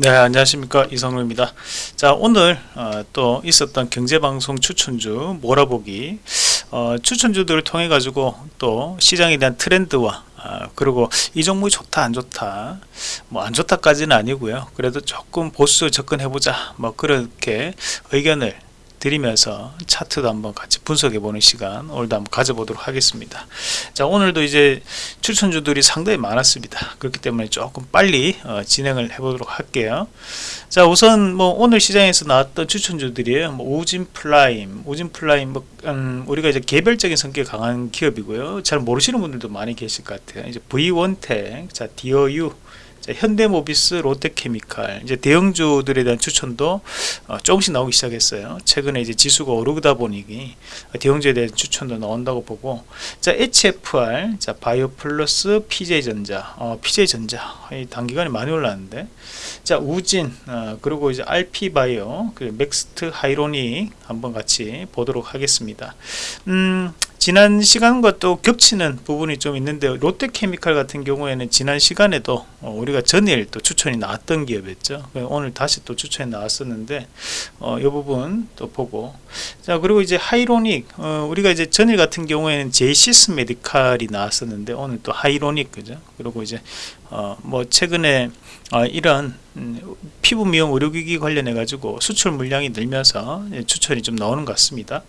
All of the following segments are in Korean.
네 안녕하십니까. 이성로입니다. 자 오늘 어, 또 있었던 경제방송 추천주 몰아보기. 어, 추천주들을 통해 가지고 또 시장에 대한 트렌드와 어, 그리고 이 종목이 좋다 안 좋다. 뭐 안 좋다까지는 아니고요. 그래도 조금 보수 접근해 보자. 뭐 그렇게 의견을 드리면서 차트도 한번 같이 분석해 보는 시간 오늘도 한번 가져보도록 하겠습니다. 자 오늘도 이제 추천주들이 상당히 많았습니다. 그렇기 때문에 조금 빨리 어, 진행을 해 보도록 할게요. 자 우선 뭐 오늘 시장에서 나왔던 추천주들이에요. 뭐 우진 플라임 우진 플라임 뭐 음, 우리가 이제 개별적인 성격 강한 기업이고요. 잘 모르시는 분들도 많이 계실 것 같아요. 이제 V1텍 자 디어유 현대모비스, 롯데케미칼 이제 대형주들에 대한 추천도 어, 조금씩 나오기 시작했어요. 최근에 이제 지수가 오르다 보니 대형주에 대한 추천도 나온다고 보고 자 HFR, 자 바이오플러스, PJ전자, 어, PJ전자 단기간에 많이 올랐는데 자 우진 어, 그리고 이제 RP바이오, 그 맥스트 하이로닉 한번 같이 보도록 하겠습니다. 음, 지난 시간과 또 겹치는 부분이 좀 있는데 롯데케미칼 같은 경우에는 지난 시간에도 어, 우리가 전일 또 추천이 나왔던 기업이었죠. 오늘 다시 또 추천이 나왔었는데 어, 이 부분 또 보고. 자 그리고 이제 하이로닉 어, 우리가 이제 전일 같은 경우에는 제이시스 메디칼이 나왔었는데 오늘 또 하이로닉 그죠? 그리고 이제 어, 뭐 최근에 어, 이런 음, 피부 미용 의료기기 관련해 가지고 수출 물량이 늘면서 추천이 좀 나오는 것 같습니다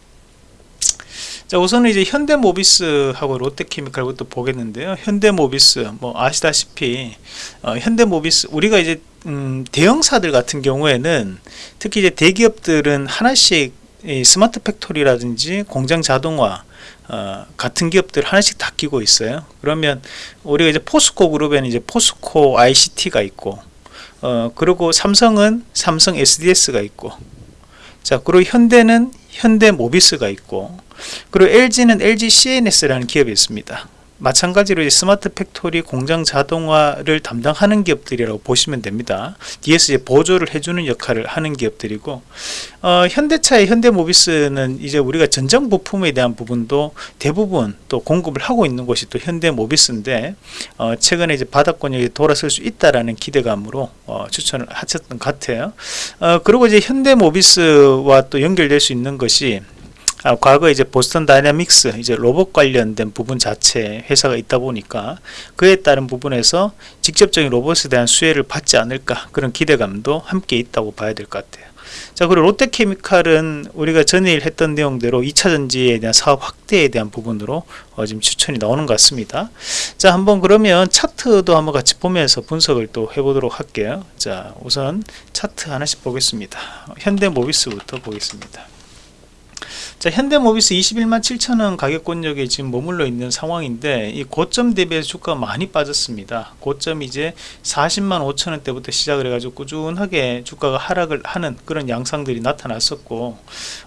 자 우선은 이제 현대모비스하고 롯데케미칼부터 보겠는데요. 현대모비스 뭐 아시다시피 어, 현대모비스 우리가 이제 음, 대형사들 같은 경우에는 특히 이제 대기업들은 하나씩 smart factory라든지 공장 자동화 어, 같은 기업들 하나씩 다 끼고 있어요. 그러면 우리가 이제 포스코 그룹에는 이제 포스코 ICT가 있고 어, 그리고 삼성은 삼성 SDS가 있고 자 그리고 현대는 현대 모비스가 있고 그리고 LG는 LG CNS라는 기업이 있습니다. 마찬가지로 smart factory 공장 자동화를 담당하는 기업들이라고 보시면 됩니다. 뒤에서 보조를 해주는 역할을 하는 기업들이고 어, 현대차의 현대모비스는 이제 우리가 전장 부품에 대한 부분도 대부분 또 공급을 하고 있는 곳이 또 현대모비스인데 어, 최근에 이제 바닥 권역에 돌아설 수 있다라는 기대감으로 어, 추천을 하셨던 것 같아요. 어, 그리고 이제 현대모비스와 또 연결될 수 있는 것이 아, 과거 이제 보스턴 다이나믹스 이제 로봇 관련된 부분 자체 회사가 있다 보니까 그에 따른 부분에서 직접적인 로봇에 대한 수혜를 받지 않을까 그런 기대감도 함께 있다고 봐야 될 것 같아요. 자 그리고 롯데케미칼은 우리가 전일 했던 내용대로 2차전지에 대한 사업 확대에 대한 부분으로 어, 지금 추천이 나오는 것 같습니다. 자 한번 그러면 차트도 한번 같이 보면서 분석을 또 해보도록 할게요. 자 우선 차트 하나씩 보겠습니다. 현대모비스부터 보겠습니다 자 현대모비스 21만 7천원 가격권역에 지금 머물러 있는 상황인데 이 고점 대비해서 주가가 많이 빠졌습니다. 고점 이제 40만 5천원 대부터 시작을 해가지고 꾸준하게 주가가 하락을 하는 그런 양상들이 나타났었고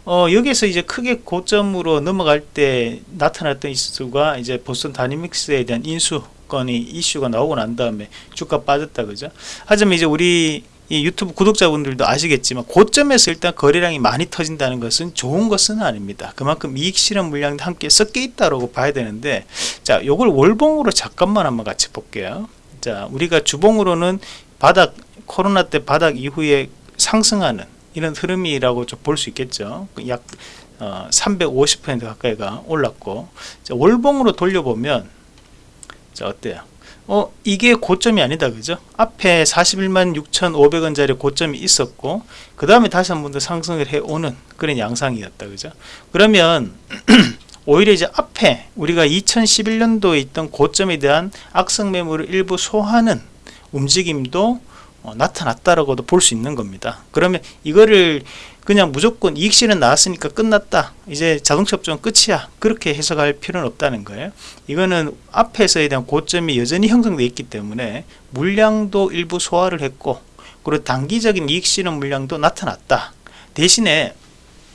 어, 여기서 이제 크게 고점으로 넘어갈 때 나타났던 이슈가 이제 보스턴 다이내믹스에 대한 인수 건이 이슈가 나오고 난 다음에 주가 빠졌다 그죠? 하지만 이제 우리 이 유튜브 구독자분들도 아시겠지만 고점에서 일단 거래량이 많이 터진다는 것은 좋은 것은 아닙니다. 그만큼 이익 실현 물량도 함께 섞여 있다고 봐야 되는데 자 요걸 월봉으로 잠깐만 한번 같이 볼게요. 자 우리가 주봉으로는 바닥 코로나 때 바닥 이후에 상승하는 이런 흐름이라고 좀 볼 수 있겠죠. 약 어, 350% 가까이가 올랐고 자, 월봉으로 돌려보면 자 어때요 어 이게 고점이 아니다 그죠? 앞에 41만 6,500원짜리 고점이 있었고 그 다음에 다시 한 번 더 상승을 해 오는 그런 양상이었다 그죠? 그러면 오히려 이제 앞에 우리가 2011년도에 있던 고점에 대한 악성 매물을 일부 소화하는 움직임도 어, 나타났다라고도 볼 수 있는 겁니다. 그러면 이거를 그냥 무조건 이익실은 나왔으니까 끝났다. 이제 자동차 업종 끝이야. 그렇게 해석할 필요는 없다는 거예요. 이거는 앞에서에 대한 고점이 여전히 형성되어 있기 때문에 물량도 일부 소화를 했고 그리고 단기적인 이익 실현 물량도 나타났다. 대신에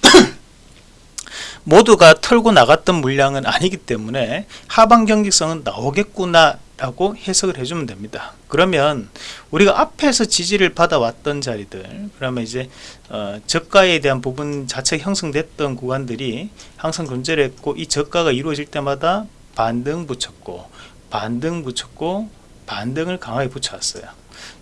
모두가 털고 나갔던 물량은 아니기 때문에 하방 경직성은 나오겠구나 라고 해석을 해주면 됩니다. 그러면 우리가 앞에서 지지를 받아왔던 자리들 그러면 이제 어, 저가에 대한 부분 자체가 형성됐던 구간들이 항상 존재를 했고 이 저가가 이루어질 때마다 반등 붙였고 반등 붙였고 반등을 강하게 붙여왔어요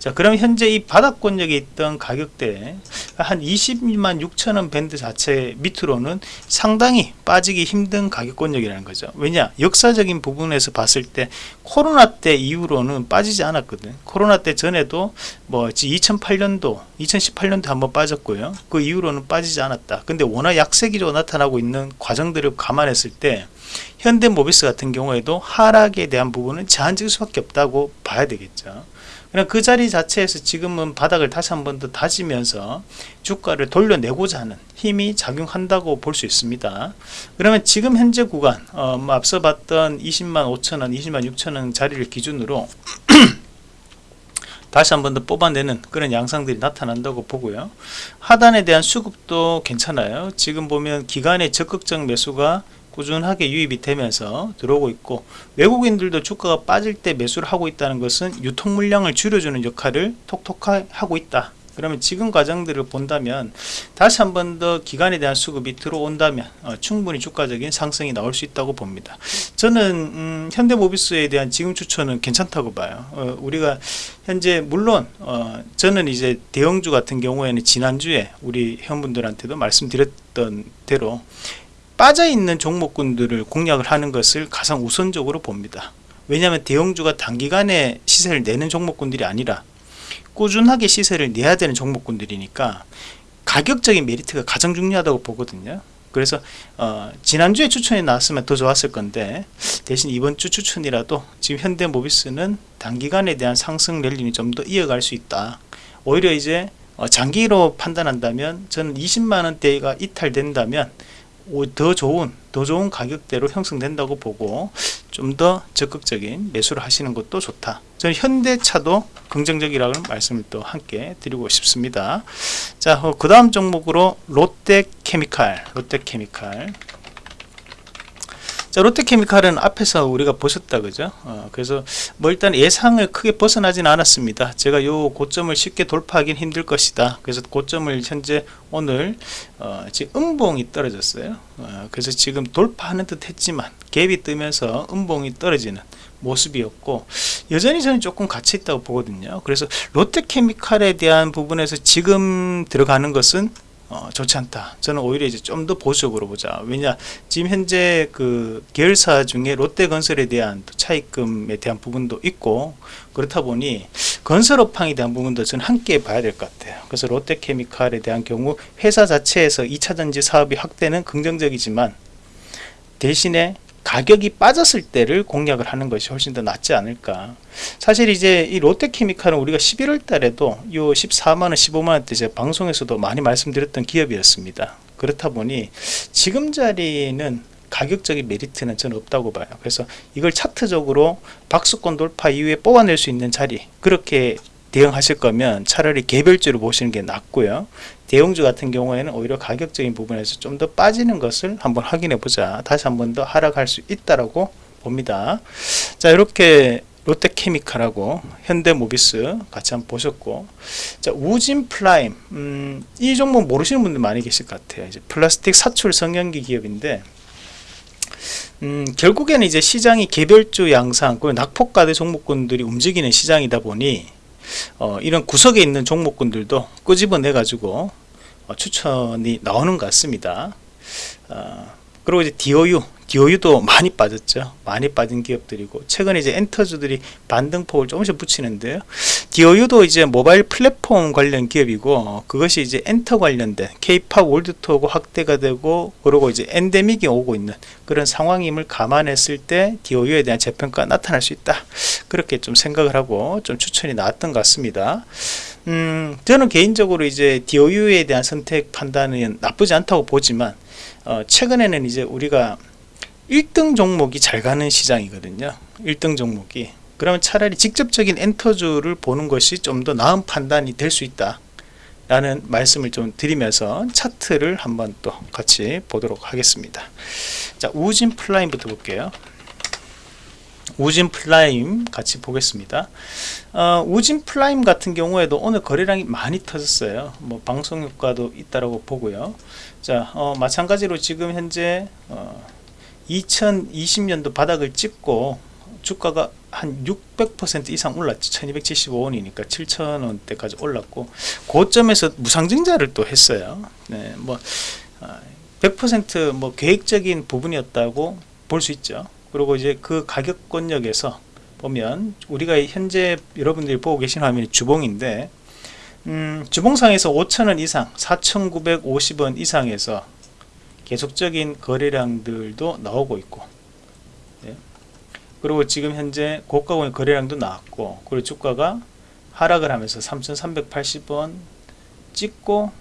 자 그럼 현재 이 바닥권역에 있던 가격대 한 20만 6천원 밴드 자체 밑으로는 상당히 빠지기 힘든 가격권역이라는 거죠. 왜냐? 역사적인 부분에서 봤을 때 코로나 때 이후로는 빠지지 않았거든. 코로나 때 전에도 뭐 2008년도 2018년도 한번 빠졌고요. 그 이후로는 빠지지 않았다. 근데 워낙 약세 기조가 나타나고 있는 과정들을 감안했을 때 현대모비스 같은 경우에도 하락에 대한 부분은 제한적일 수밖에 없다고 봐야 되겠죠 그냥 그 자리 자체에서 지금은 바닥을 다시 한 번 더 다지면서 주가를 돌려내고자 하는 힘이 작용한다고 볼 수 있습니다. 그러면 지금 현재 구간 어, 뭐 앞서 봤던 20만 5천원 20만 6천원 자리를 기준으로 다시 한 번 더 뽑아내는 그런 양상들이 나타난다고 보고요. 하단에 대한 수급도 괜찮아요. 지금 보면 기간의 적극적 매수가 꾸준하게 유입이 되면서 들어오고 있고 외국인들도 주가가 빠질 때 매수를 하고 있다는 것은 유통 물량을 줄여주는 역할을 톡톡하게 하고 있다. 그러면 지금 과정들을 본다면 다시 한 번 더 기간에 대한 수급이 들어온다면 어, 충분히 주가적인 상승이 나올 수 있다고 봅니다. 저는 음, 현대모비스에 대한 지금 추천은 괜찮다고 봐요. 어, 우리가 현재 물론 어, 저는 이제 대형주 같은 경우에는 지난주에 우리 회원분들한테도 말씀드렸던 대로 빠져있는 종목군들을 공략을 하는 것을 가장 우선적으로 봅니다. 왜냐하면 대형주가 단기간에 시세를 내는 종목군들이 아니라 꾸준하게 시세를 내야 되는 종목군들이니까 가격적인 메리트가 가장 중요하다고 보거든요. 그래서 어, 지난주에 추천이 나왔으면 더 좋았을 건데 대신 이번 주 추천이라도 지금 현대모비스는 단기간에 대한 상승 랠리는 좀 더 이어갈 수 있다. 오히려 이제 어, 장기로 판단한다면 저는 20만원대가 이탈된다면 더 좋은 더 좋은 가격대로 형성된다고 보고 좀 더 적극적인 매수를 하시는 것도 좋다. 저는 현대차도 긍정적이라는 말씀을 또 함께 드리고 싶습니다. 자그 어, 다음 종목으로 롯데케미칼 롯데케미칼 자 롯데케미칼은 앞에서 우리가 보셨다 그죠? 어, 그래서 뭐 일단 예상을 크게 벗어나진 않았습니다. 제가 요 고점을 쉽게 돌파하긴 힘들 것이다. 그래서 고점을 현재 오늘 어, 지금 음봉이 떨어졌어요. 어, 그래서 지금 돌파하는 듯 했지만 갭이 뜨면서 음봉이 떨어지는 모습이었고 여전히 저는 조금 가치 있다고 보거든요. 그래서 롯데케미칼에 대한 부분에서 지금 들어가는 것은 어, 좋지 않다. 저는 오히려 이제 좀 더 보수적으로 보자. 왜냐 지금 현재 그 계열사 중에 롯데건설에 대한 차입금에 대한 부분도 있고 그렇다 보니 건설업황에 대한 부분도 저는 함께 봐야 될 것 같아요. 그래서 롯데케미칼에 대한 경우 회사 자체에서 2차전지 사업이 확대는 긍정적이지만 대신에 가격이 빠졌을 때를 공략을 하는 것이 훨씬 더 낫지 않을까. 사실 이제 이 롯데케미칼은 우리가 11월 달에도 요 14만원 15만원대 제 방송에서도 많이 말씀드렸던 기업이었습니다. 그렇다 보니 지금 자리는 가격적인 메리트는 저는 없다고 봐요. 그래서 이걸 차트적으로 박스권 돌파 이후에 뽑아낼 수 있는 자리 그렇게 대응하실 거면 차라리 개별주로 보시는 게 낫고요. 대형주 같은 경우에는 오히려 가격적인 부분에서 좀 더 빠지는 것을 한번 확인해 보자. 다시 한번 더 하락할 수 있다라고 봅니다. 자 이렇게 롯데케미칼하고 현대모비스 같이 한번 보셨고. 자 우진 플라임. 음, 이 종목 모르시는 분들 많이 계실 것 같아요. 이제 플라스틱 사출 성형기 기업인데. 음, 결국에는 이제 시장이 개별주 양상 그 낙폭과대 종목군들이 움직이는 시장이다 보니 어, 이런 구석에 있는 종목군들도 끄집어내 가지고 어, 추천이 나오는 것 같습니다. 어, 그리고 이제 DOU DOU도 많이 빠졌죠. 많이 빠진 기업들이고. 최근에 이제 엔터주들이 반등폭을 조금씩 붙이는데요. DOU도 이제 모바일 플랫폼 관련 기업이고 어, 그것이 이제 엔터 관련된 K-팝 월드투어가 확대가 되고 그리고 이제 엔데믹이 오고 있는 그런 상황임을 감안했을 때 DOU에 대한 재평가 나타날 수 있다. 그렇게 좀 생각을 하고 좀 추천이 나왔던 것 같습니다. 음, 저는 개인적으로 이제 DOU에 대한 선택 판단은 나쁘지 않다고 보지만 어, 최근에는 이제 우리가 1등 종목이 잘 가는 시장이거든요. 1등 종목이. 그러면 차라리 직접적인 엔터주를 보는 것이 좀 더 나은 판단이 될 수 있다 라는 말씀을 좀 드리면서 차트를 한번 또 같이 보도록 하겠습니다. 자 우진 플라임부터 볼게요. 우진 플라임 같이 보겠습니다. 어, 우진 플라임 같은 경우에도 오늘 거래량이 많이 터졌어요. 뭐 방송 효과도 있다고 보고요. 자 어, 마찬가지로 지금 현재 어, 2020년도 바닥을 찍고 주가가 한 600% 이상 올랐죠. 1275원이니까 7,000원대까지 올랐고 고점에서 무상증자를 또 했어요. 네, 뭐 100%뭐 계획적인 부분이었다고 볼 수 있죠. 그리고 이제 그 가격권역에서 보면 우리가 현재 여러분들이 보고 계신 화면이 주봉인데 음, 주봉상에서 5천원 이상 4,950원 이상에서 계속적인 거래량들도 나오고 있고 예. 그리고 지금 현재 고가권의 거래량도 나왔고 그리고 주가가 하락을 하면서 3,380원 찍고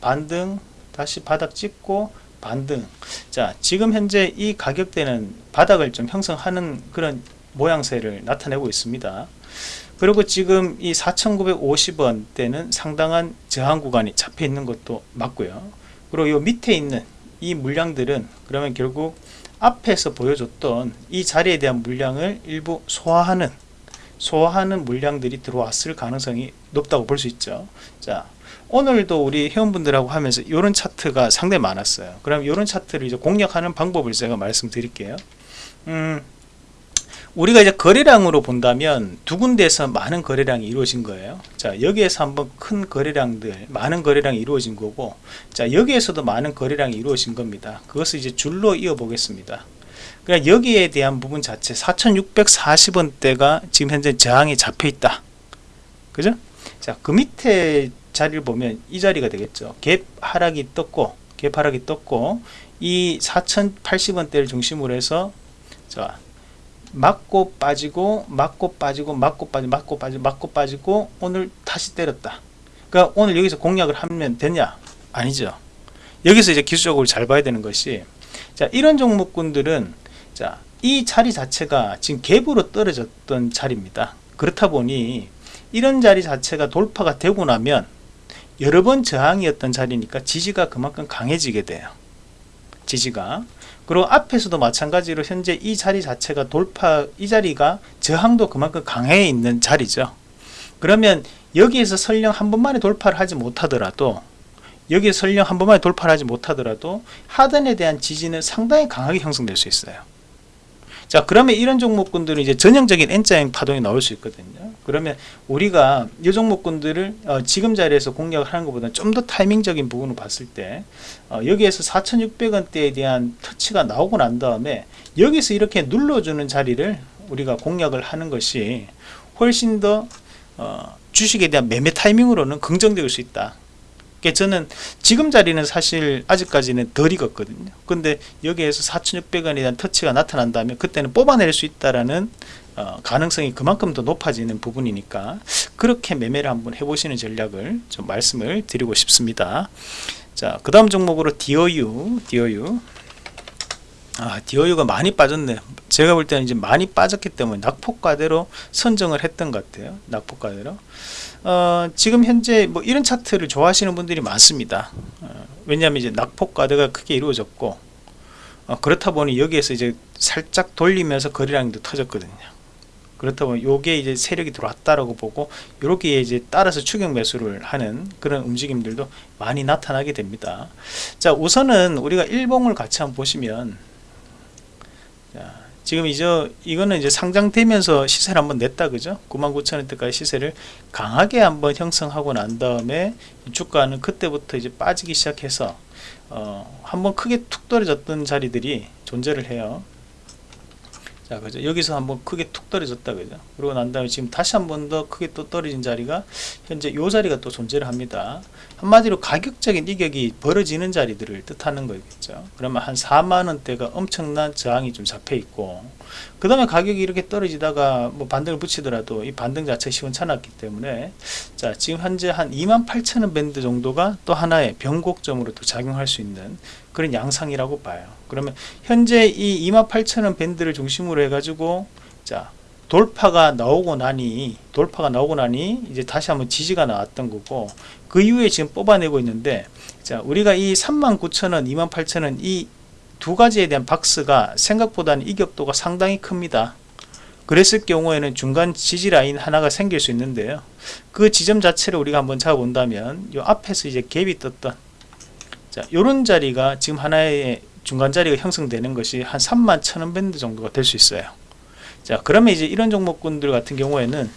반등 다시 바닥 찍고 반등. 자 지금 현재 이 가격대는 바닥을 좀 형성하는 그런 모양새를 나타내고 있습니다. 그리고 지금 이 4,950원대는 상당한 저항 구간이 잡혀 있는 것도 맞고요. 그리고 이 밑에 있는 이 물량들은 그러면 결국 앞에서 보여줬던 이 자리에 대한 물량을 일부 소화하는 소화하는 물량들이 들어왔을 가능성이 높다고 볼 수 있죠. 자 오늘도 우리 회원분들하고 하면서 이런 차트가 상당히 많았어요. 그럼 이런 차트를 이제 공략하는 방법을 제가 말씀드릴게요. 음, 우리가 이제 거래량으로 본다면 두 군데에서 많은 거래량이 이루어진 거예요. 자 여기에서 한번 큰 거래량들 많은 거래량이 이루어진 거고 자 여기에서도 많은 거래량이 이루어진 겁니다. 그것을 이제 줄로 이어 보겠습니다. 그러니까 여기에 대한 부분 자체 4640원대가 지금 현재 저항이 잡혀 있다. 그죠? 자 그 밑에 자리를 보면 이 자리가 되겠죠. 갭 하락이 떴고 갭 하락이 떴고 이 4080원대를 중심으로 해서 자 맞고 빠지고 맞고 빠지고 맞고 빠지고 맞고 빠지고 맞고 빠지고 오늘 다시 때렸다. 그러니까 오늘 여기서 공략을 하면 되냐? 아니죠. 여기서 이제 기술적으로 잘 봐야 되는 것이 자 이런 종목군들은 자 이 자리 자체가 지금 갭으로 떨어졌던 자리입니다. 그렇다 보니 이런 자리 자체가 돌파가 되고 나면 여러 번 저항이었던 자리니까 지지가 그만큼 강해지게 돼요. 지지가 그리고 앞에서도 마찬가지로 현재 이 자리 자체가 돌파 이 자리가 저항도 그만큼 강해 있는 자리죠. 그러면 여기에서 설령 한 번만에 돌파를 하지 못하더라도 여기에 설령 한 번만에 돌파를 하지 못하더라도 하단에 대한 지지는 상당히 강하게 형성될 수 있어요 자 그러면 이런 종목군들은 이제 전형적인 N자형 파동이 나올 수 있거든요. 그러면 우리가 이 종목군들을 어, 지금 자리에서 공략을 하는 것보다 좀 더 타이밍적인 부분을 봤을 때 어, 여기에서 4600원대에 대한 터치가 나오고 난 다음에 여기서 이렇게 눌러주는 자리를 우리가 공략을 하는 것이 훨씬 더 어, 주식에 대한 매매 타이밍으로는 긍정적일 수 있다 저는 지금 자리는 사실 아직까지는 덜 익었거든요. 근데 여기에서 4600원에 대한 터치가 나타난다면 그때는 뽑아낼 수 있다라는 어, 가능성이 그만큼 더 높아지는 부분이니까 그렇게 매매를 한번 해보시는 전략을 좀 말씀을 드리고 싶습니다. 자 그 다음 종목으로 DOU DOU 아 DOU가 많이 빠졌네. 제가 볼 때는 이제 많이 빠졌기 때문에 낙폭과대로 선정을 했던 것 같아요. 낙폭과대로 어, 지금 현재 뭐 이런 차트를 좋아하시는 분들이 많습니다. 어, 왜냐하면 이제 낙폭과대가 크게 이루어졌고 어, 그렇다 보니 여기에서 이제 살짝 돌리면서 거래량도 터졌거든요. 그렇다 보니 요게 이제 세력이 들어왔다라고 보고 이렇게 이제 따라서 추격 매수를 하는 그런 움직임들도 많이 나타나게 됩니다. 자 우선은 우리가 일봉을 같이 한번 보시면 자, 지금 이제 이거는 이제 상장되면서 시세를 한번 냈다 그죠? 99,000원대까지 시세를 강하게 한번 형성하고 난 다음에 주가는 그때부터 이제 빠지기 시작해서 어, 한번 크게 툭 떨어졌던 자리들이 존재를 해요 자 그죠. 여기서 한번 크게 툭 떨어졌다 그죠. 그러고 난 다음에 지금 다시 한 번 더 크게 또 떨어진 자리가 현재 요 자리가 또 존재를 합니다. 한마디로 가격적인 이격이 벌어지는 자리들을 뜻하는 거겠죠. 그러면 한 4만원대가 엄청난 저항이 좀 잡혀 있고 그 다음에 가격이 이렇게 떨어지다가 뭐 반등을 붙이더라도 이 반등 자체가 시원찮았기 때문에 자 지금 현재 한 2만 8천원 밴드 정도가 또 하나의 변곡점으로 또 작용할 수 있는 그런 양상이라고 봐요. 그러면 현재 이 28,000원 밴드를 중심으로 해 가지고 자 돌파가 나오고 나니 돌파가 나오고 나니 이제 다시 한번 지지가 나왔던 거고 그 이후에 지금 뽑아내고 있는데 자 우리가 이 39,000원 28,000원 이 두 가지에 대한 박스가 생각보다는 이격도가 상당히 큽니다. 그랬을 경우에는 중간 지지 라인 하나가 생길 수 있는데요. 그 지점 자체를 우리가 한번 잡아본다면 이 앞에서 이제 갭이 떴던 자, 요런 자리가 지금 하나의 중간 자리가 형성되는 것이 한 3만 천원 밴드 정도가 될 수 있어요. 자 그러면 이제 이런 종목군들 같은 경우에는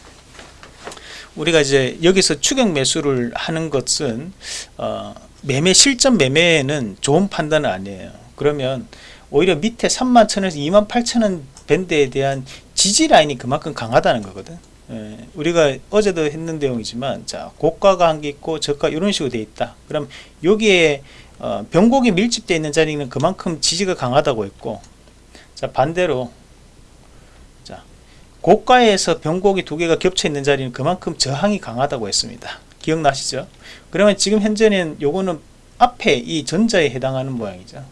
우리가 이제 여기서 추격 매수를 하는 것은 어, 매매 실전 매매에는 좋은 판단은 아니에요. 그러면 오히려 밑에 3만 천에서 2만 8천 원 밴드에 대한 지지 라인이 그만큼 강하다는 거거든. 예, 우리가 어제도 했는 내용이지만 자 고가가 한 게 있고 저가 이런 식으로 돼 있다. 그럼 여기에 어, 변곡이 밀집되어 있는 자리는 그만큼 지지가 강하다고 했고 자 반대로 자 고가에서 변곡이 두 개가 겹쳐 있는 자리는 그만큼 저항이 강하다고 했습니다. 기억나시죠? 그러면 지금 현재는 요거는 앞에 이 전자에 해당하는 모양이죠.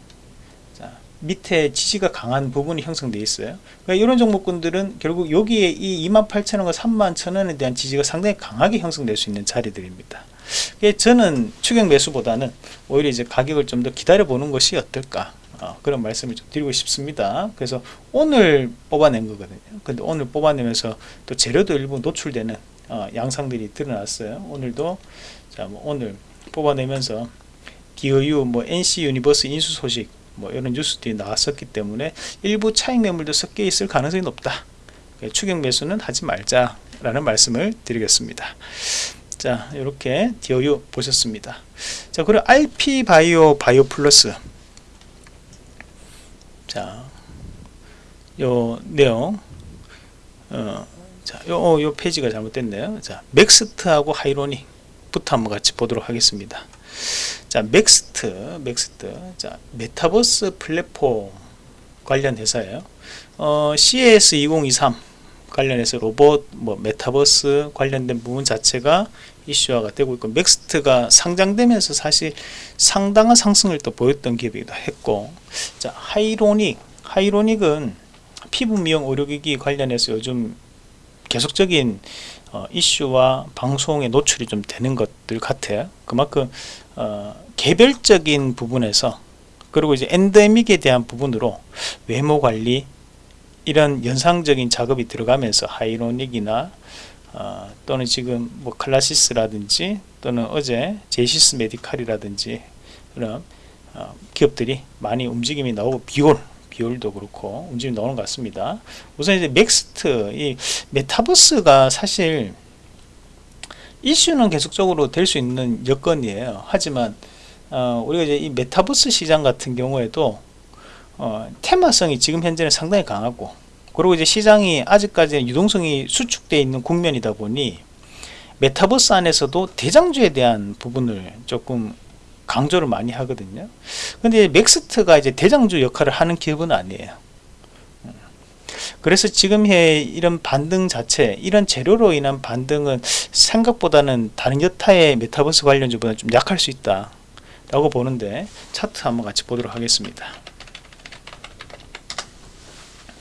자 밑에 지지가 강한 부분이 형성되어 있어요. 그러니까 이런 종목군들은 결국 여기에 이 28,000원과 31,000원에 대한 지지가 상당히 강하게 형성될 수 있는 자리들입니다 저는 추격 매수보다는 오히려 이제 가격을 좀 더 기다려 보는 것이 어떨까 어, 그런 말씀을 좀 드리고 싶습니다. 그래서 오늘 뽑아낸 거거든요. 근데 오늘 뽑아내면서 또 재료도 일부 노출되는 어, 양상들이 드러났어요. 오늘도 자 뭐 오늘 뽑아내면서 디어유 뭐 NC 유니버스 인수 소식 뭐 이런 뉴스들이 나왔었기 때문에 일부 차익 매물도 섞여 있을 가능성이 높다. 추격 매수는 하지 말자 라는 말씀을 드리겠습니다 자 이렇게 디어유 보셨습니다 자 그리고 RP 바이오 바이오 플러스 자, 요 내용, 어, 자, 요, 어, 요 페이지가 잘못됐네요. 자, 맥스트하고 하이로닉부터 한번 같이 보도록 하겠습니다. 자, 맥스트, 맥스트, 자, 메타버스 플랫폼 관련 회사예요. 어, CES2023 관련해서 로봇, 뭐 메타버스 관련된 부분 자체가 이슈화가 되고 있고 맥스트가 상장되면서 사실 상당한 상승을 또 보였던 기업이기도 했고 자 하이로닉 하이로닉은 피부 미용 의료기기 관련해서 요즘 계속적인 어, 이슈와 방송에 노출이 좀 되는 것들 같아요. 그만큼 어, 개별적인 부분에서 그리고 이제 엔데믹에 대한 부분으로 외모 관리 이런 연상적인 작업이 들어가면서 하이로닉이나 어, 또는 지금 뭐 클래시스라든지 또는 어제 제이시스 메디칼이라든지 그런 어, 기업들이 많이 움직임이 나오고 비올 비올도 그렇고 움직임이 나오는 것 같습니다. 우선 이제 맥스트 이 메타버스가 사실 이슈는 계속적으로 될 수 있는 여건이에요. 하지만 어, 우리가 이제 이 메타버스 시장 같은 경우에도 어, 테마성이 지금 현재는 상당히 강하고 그리고 이제 시장이 아직까지 유동성이 수축되어 있는 국면이다 보니 메타버스 안에서도 대장주에 대한 부분을 조금 강조를 많이 하거든요. 근데 맥스트가 이제 대장주 역할을 하는 기업은 아니에요. 그래서 지금의 이런 반등 자체, 이런 재료로 인한 반등은 생각보다는 다른 여타의 메타버스 관련주보다 좀 약할 수 있다. 라고 보는데 차트 한번 같이 보도록 하겠습니다.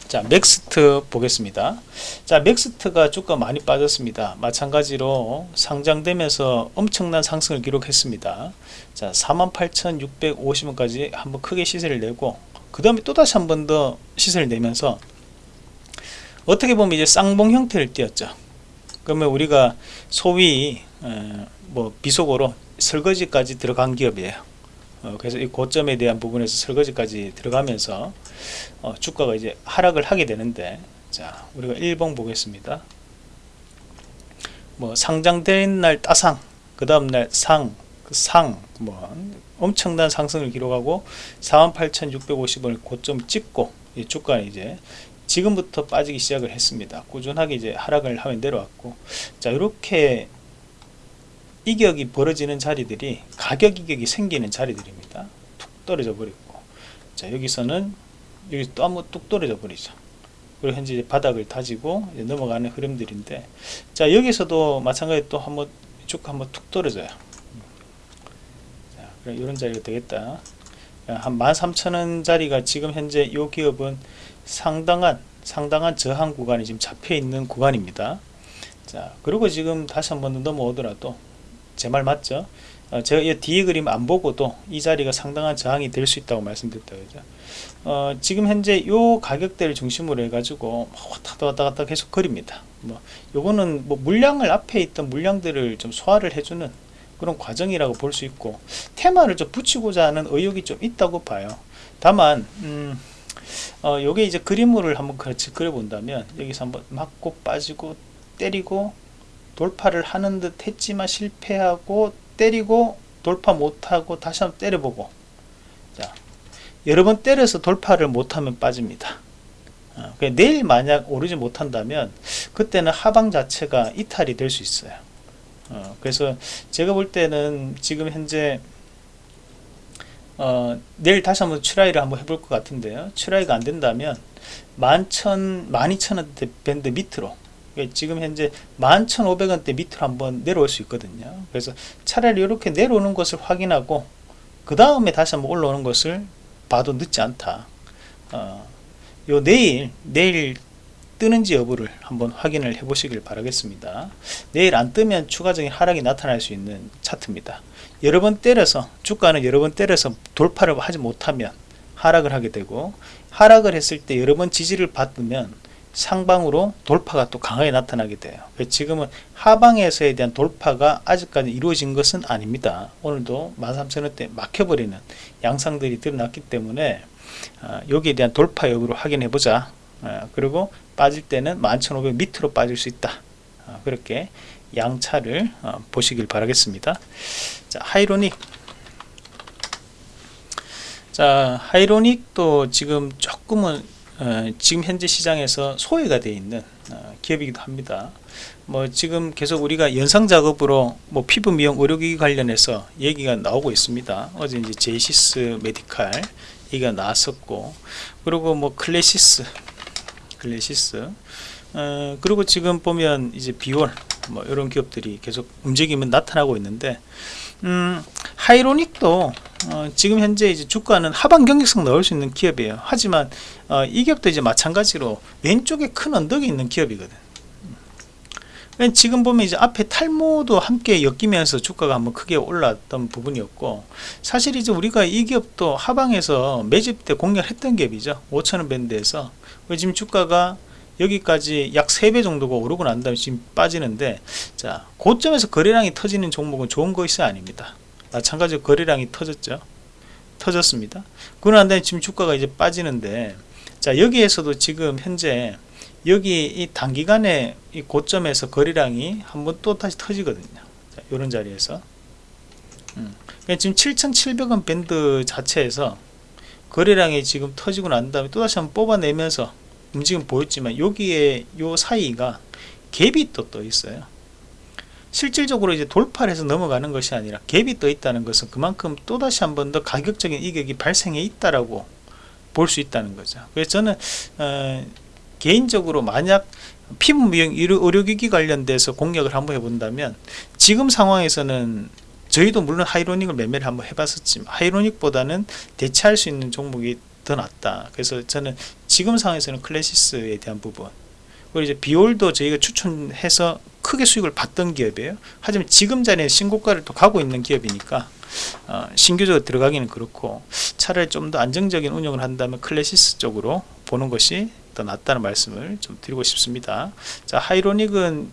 자 맥스트 보겠습니다. 자 맥스트가 주가 많이 빠졌습니다. 마찬가지로 상장되면서 엄청난 상승을 기록했습니다. 자 48,650원까지 한번 크게 시세를 내고 그 다음에 또다시 한 번 더 시세를 내면서 어떻게 보면 이제 쌍봉 형태를 띄었죠. 그러면 우리가 소위 뭐 비속어로 설거지까지 들어간 기업이에요 어, 그래서 이 고점에 대한 부분에서 설거지까지 들어가면서 어, 주가가 이제 하락을 하게 되는데 자 우리가 1번 보겠습니다 뭐 상장된 날 따상 그 다음날 상, 그 상, 뭐 엄청난 상승을 기록하고 48,650원을 고점 찍고 이 주가는 이제 지금부터 빠지기 시작을 했습니다. 꾸준하게 이제 하락을 하면 내려왔고 자 이렇게 이격이 벌어지는 자리들이 가격 이격이 생기는 자리들입니다. 툭 떨어져 버리고. 자 여기서는 여기 또 한번 뚝 떨어져 버리죠. 그리고 현재 바닥을 다지고 넘어가는 흐름들인데. 자 여기서도 마찬가지 또 한번 쭉 한번 툭 떨어져요. 자 그럼 이런 자리가 되겠다. 한 13,000원 자리가 지금 현재 이 기업은 상당한 상당한 저항 구간이 지금 잡혀 있는 구간입니다. 자 그리고 지금 다시 한 번 넘어오더라도 제 말 맞죠? 어, 제가 이 뒤에 그림 안 보고도 이 자리가 상당한 저항이 될 수 있다고 말씀드렸다 그죠? 어, 지금 현재 요 가격대를 중심으로 해가지고 왔다 왔다 갔다 계속 거립니다. 뭐 요거는 뭐 물량을 앞에 있던 물량들을 좀 소화를 해주는 그런 과정이라고 볼 수 있고 테마를 좀 붙이고자 하는 의욕이 좀 있다고 봐요. 다만 음, 어, 요게 이제 그림을 한번 같이 그려본다면 여기서 한번 맞고 빠지고 때리고 돌파를 하는 듯 했지만 실패하고 때리고 돌파 못하고 다시 한번 때려보고. 자 여러 번 때려서 돌파를 못하면 빠집니다. 어, 그러니까 내일 만약 오르지 못한다면 그때는 하방 자체가 이탈이 될 수 있어요. 어, 그래서 제가 볼 때는 지금 현재 어, 내일 다시 한번 트라이를 한번 해볼 것 같은데요. 트라이가 안 된다면 11,000, 12,000원대 밴드 밑으로 지금 현재 11,500원대 밑으로 한번 내려올 수 있거든요. 그래서 차라리 이렇게 내려오는 것을 확인하고 그 다음에 다시 한번 올라오는 것을 봐도 늦지 않다. 어, 요 내일 내일 뜨는지 여부를 한번 확인을 해 보시길 바라겠습니다. 내일 안 뜨면 추가적인 하락이 나타날 수 있는 차트입니다. 여러 번 때려서 주가는 여러 번 때려서 돌파를 하지 못하면 하락을 하게 되고 하락을 했을 때 여러 번 지지를 받으면 상방으로 돌파가 또 강하게 나타나게 돼요. 지금은 하방에서에 대한 돌파가 아직까지 이루어진 것은 아닙니다. 오늘도 13,000원대 막혀버리는 양상들이 드러났기 때문에 어, 여기에 대한 돌파 여부를 확인해 보자. 어, 그리고 빠질 때는 11,500 밑으로 빠질 수 있다. 어, 그렇게 양차를 어, 보시길 바라겠습니다. 자 하이로닉. 자 하이로닉도 지금 조금은 어, 지금 현재 시장에서 소외가 되어 있는 어, 기업이기도 합니다. 뭐 지금 계속 우리가 연상 작업으로 뭐 피부 미용 의료기기 관련해서 얘기가 나오고 있습니다. 어제 이제 제이시스 메디칼 얘기가 나왔었고 그리고 뭐 클래시스 클래시스. 어, 그리고 지금 보면 이제 비올 뭐 이런 기업들이 계속 움직임은 나타나고 있는데 음, 하이로닉도 어, 지금 현재 이제 주가는 하방 경직성 넣을 수 있는 기업이에요. 하지만 어, 이 기업도 이제 마찬가지로 왼쪽에 큰 언덕이 있는 기업이거든. 지금 보면 이제 앞에 탈모도 함께 엮이면서 주가가 한번 크게 올랐던 부분이었고 사실 이제 우리가 이 기업도 하방에서 매집 때 공략했던 기업이죠. 5천원 밴드에서. 지금 주가가 여기까지 약 3배 정도가 오르고 난 다음에 지금 빠지는데 자 고점에서 거래량이 터지는 종목은 좋은 것이 아닙니다 마찬가지로 거래량이 터졌죠? 터졌습니다. 난 다음에 지금 주가가 이제 빠지는데 자 여기에서도 지금 현재 여기 이 단기간에 이 고점에서 거래량이 한번 또 다시 터지거든요. 자, 이런 자리에서. 음. 그러니까 지금 7,700원 밴드 자체에서 거래량이 지금 터지고 난 다음에 또다시 한번 뽑아내면서 움직임 보였지만 여기에 요 사이가 갭이 또떠 있어요 실질적으로 이제 돌파를 해서 넘어가는 것이 아니라 갭이 떠 있다는 것은 그만큼 또다시 한 번 더 가격적인 이격이 발생해 있다라고 볼 수 있다는 거죠. 그래서 저는 어, 개인적으로 만약 피부 미용 의료기기 관련돼서 공략을 한번 해본다면 지금 상황에서는 저희도 물론 하이로닉을 매매를 한번 해봤었지만 하이로닉보다는 대체할 수 있는 종목이 더 낫다. 그래서 저는 지금 상황에서는 클래시스에 대한 부분 그리고 이제 비올도 저희가 추천해서 크게 수익을 봤던 기업이에요. 하지만 지금 자리에 신고가를 또 가고 있는 기업이니까 어, 신규적으로 들어가기는 그렇고 차라리 좀 더 안정적인 운영을 한다면 클래시스 쪽으로 보는 것이 더 낫다는 말씀을 좀 드리고 싶습니다. 자 하이로닉은